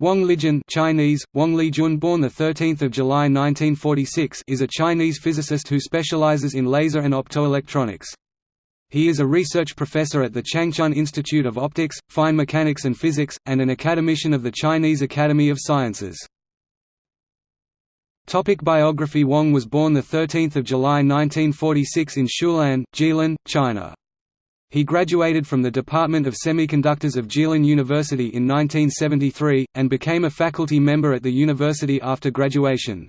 Wang Lijun Chinese, Wang Lijun born 13 July 1946 is a Chinese physicist who specializes in laser and optoelectronics. He is a research professor at the Changchun Institute of Optics, Fine Mechanics and Physics, and an academician of the Chinese Academy of Sciences. Topic biography Wang was born 13 July 1946 in Shulan, Jilin, China. He graduated from the Department of Semiconductors of Jilin University in 1973, and became a faculty member at the university after graduation.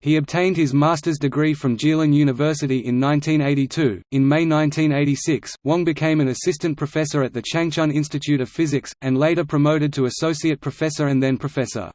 He obtained his master's degree from Jilin University in 1982. In May 1986, Wang became an assistant professor at the Changchun Institute of Physics, and later promoted to associate professor and then professor.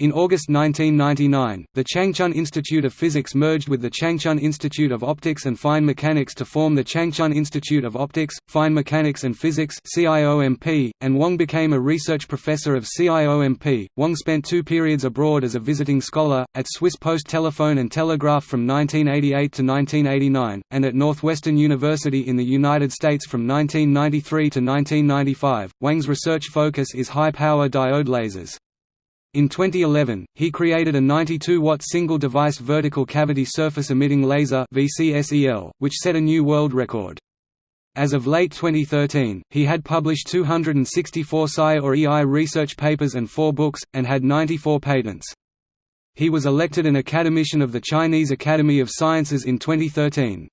In August 1999, the Changchun Institute of Physics merged with the Changchun Institute of Optics and Fine Mechanics to form the Changchun Institute of Optics, Fine Mechanics and Physics (CIOMP), and Wang became a research professor of CIOMP. Wang spent two periods abroad as a visiting scholar, at Swiss Post Telephone and Telegraph from 1988 to 1989, and at Northwestern University in the United States from 1993 to 1995. Wang's research focus is high-power diode lasers. In 2011, he created a 92-watt single-device vertical cavity surface emitting laser which set a new world record. As of late 2013, he had published 264 SCI or EI research papers and four books, and had 94 patents. He was elected an academician of the Chinese Academy of Sciences in 2013.